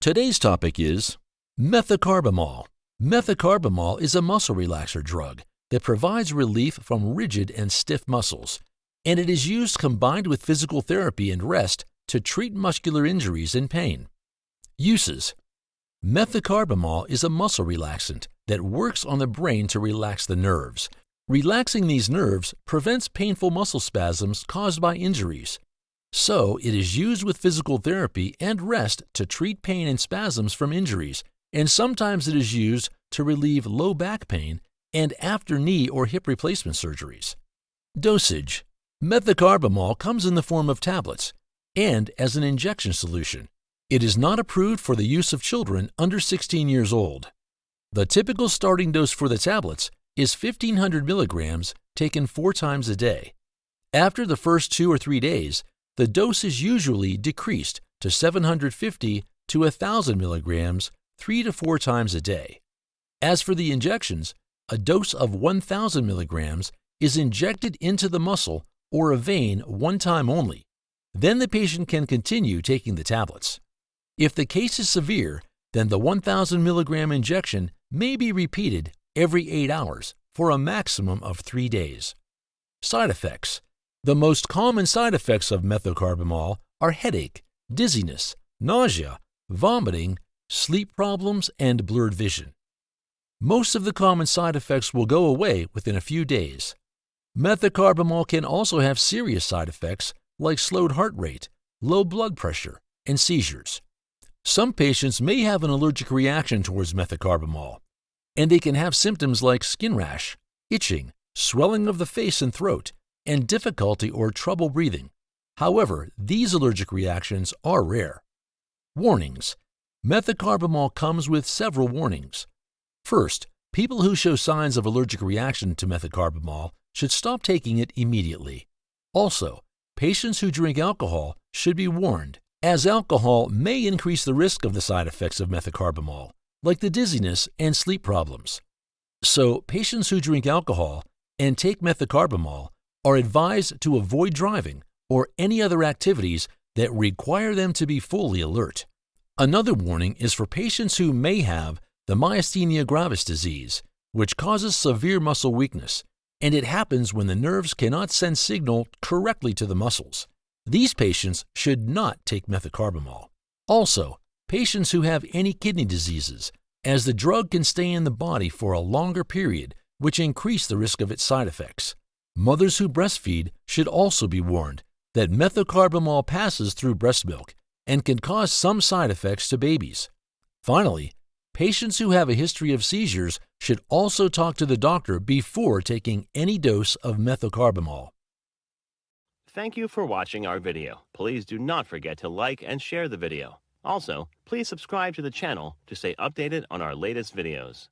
Today's topic is methocarbamol. Methocarbamol is a muscle relaxer drug that provides relief from rigid and stiff muscles, and it is used combined with physical therapy and rest to treat muscular injuries and pain. Uses Methocarbamol is a muscle relaxant that works on the brain to relax the nerves. Relaxing these nerves prevents painful muscle spasms caused by injuries. So, it is used with physical therapy and rest to treat pain and spasms from injuries, and sometimes it is used to relieve low back pain and after knee or hip replacement surgeries. Dosage Methocarbamol comes in the form of tablets and as an injection solution. It is not approved for the use of children under 16 years old. The typical starting dose for the tablets is 1500 milligrams taken four times a day. After the first two or three days, the dose is usually decreased to 750 to 1000 milligrams three to four times a day. As for the injections, a dose of 1000 milligrams is injected into the muscle or a vein one time only. Then the patient can continue taking the tablets. If the case is severe, then the 1000 milligram injection may be repeated every 8 hours for a maximum of 3 days. Side effects The most common side effects of methocarbamol are headache, dizziness, nausea, vomiting, sleep problems, and blurred vision. Most of the common side effects will go away within a few days. Methocarbamol can also have serious side effects like slowed heart rate, low blood pressure, and seizures. Some patients may have an allergic reaction towards methocarbamol, and they can have symptoms like skin rash, itching, swelling of the face and throat, and difficulty or trouble breathing. However, these allergic reactions are rare. Warnings Methocarbamol comes with several warnings. First, people who show signs of allergic reaction to methocarbamol should stop taking it immediately. Also, patients who drink alcohol should be warned as alcohol may increase the risk of the side effects of methocarbamol, like the dizziness and sleep problems. So, patients who drink alcohol and take methocarbamol are advised to avoid driving or any other activities that require them to be fully alert. Another warning is for patients who may have the myasthenia gravis disease, which causes severe muscle weakness, and it happens when the nerves cannot send signal correctly to the muscles. These patients should not take methocarbamol. Also, patients who have any kidney diseases, as the drug can stay in the body for a longer period, which increase the risk of its side effects. Mothers who breastfeed should also be warned that methocarbamol passes through breast milk and can cause some side effects to babies. Finally, patients who have a history of seizures should also talk to the doctor before taking any dose of methocarbamol. Thank you for watching our video. Please do not forget to like and share the video. Also, please subscribe to the channel to stay updated on our latest videos.